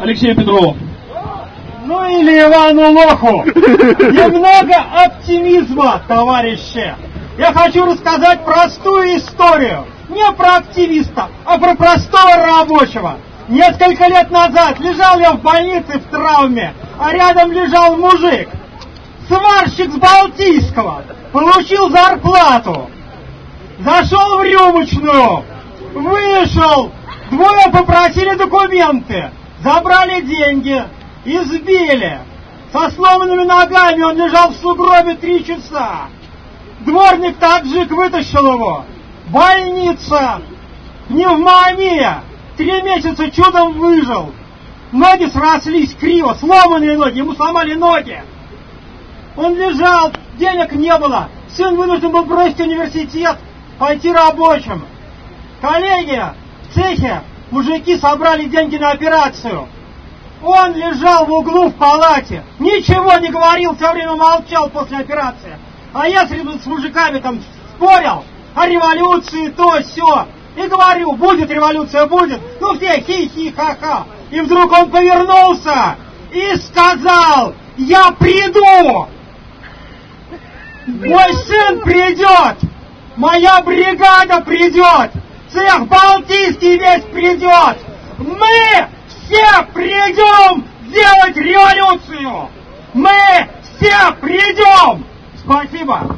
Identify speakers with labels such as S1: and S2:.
S1: Алексею Петрову.
S2: Ну или Ивану Лоху. Немного оптимизма, товарищи. Я хочу рассказать простую историю. Не про активиста, а про простого рабочего. Несколько лет назад лежал я в больнице в травме, а рядом лежал мужик. Сварщик с Балтийского. Получил зарплату. Зашел в рюмочную. Вышел. Двое попросили документы. Забрали деньги. Избили. Со сломанными ногами он лежал в сугробе три часа. Дворник таджик вытащил его. Больница. Пневмония. Три месяца чудом выжил. Ноги срослись криво, сломанные ноги, ему сломали ноги. Он лежал, денег не было. Сын вынужден был бросить университет, пойти рабочим. Коллеги в цехе, мужики собрали деньги на операцию. Он лежал в углу в палате, ничего не говорил, все время молчал после операции. А я с мужиками там спорил о революции, то, все. И говорю, будет революция, будет. Ну все хи-хи-ха-ха. И вдруг он повернулся и сказал, я приду. Мой сын придет. Моя бригада придет. Цех Балтийский весь придет. Мы все придем делать революцию. Мы все придем. Спасибо.